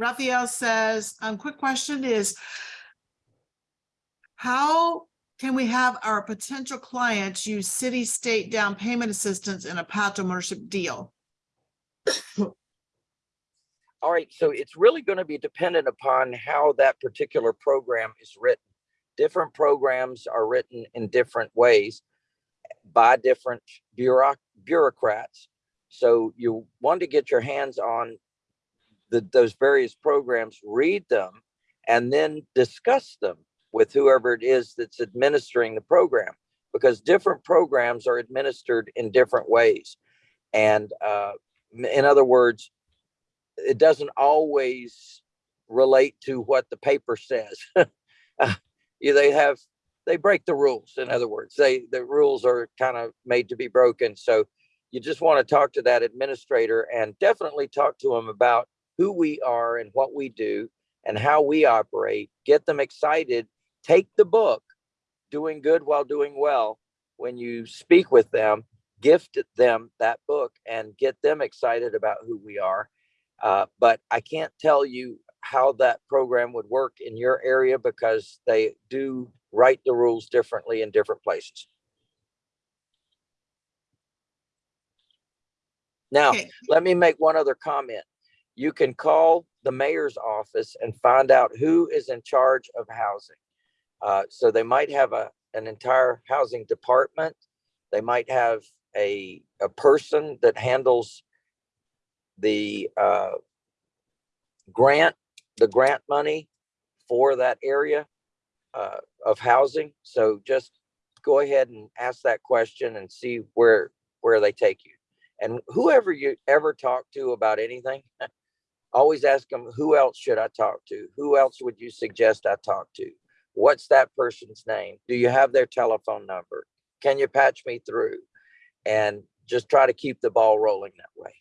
Raphael says, um, quick question is, how can we have our potential clients use city state down payment assistance in a path ownership deal? All right, so it's really going to be dependent upon how that particular program is written. Different programs are written in different ways by different bureauc- bureaucrats. So you want to get your hands on the, those various programs, read them, and then discuss them with whoever it is that's administering the program, because different programs are administered in different ways. And uh, in other words, it doesn't always relate to what the paper says. They have they break the rules. In other words, they the rules are kind of made to be broken. So you just want to talk to that administrator and definitely talk to them about who we are and what we do and how we operate. Get them excited. Take the book, doing good while doing well. When you speak with them, gift them that book and get them excited about who we are. Uh, but I can't tell you how that program would work in your area because they do write the rules differently in different places. Now, Okay. let me make one other comment. You can call the mayor's office and find out who is in charge of housing. Uh, so they might have a, an entire housing department. They might have a, a person that handles the, uh, grant, the grant money for that area, uh, of housing. So just go ahead and ask that question and see where, where they take you. And whoever you ever talk to about anything, always ask them, who else should I talk to? Who else would you suggest I talk to? What's that person's name? Do you have their telephone number? Can you patch me through? And just try to keep the ball rolling that way.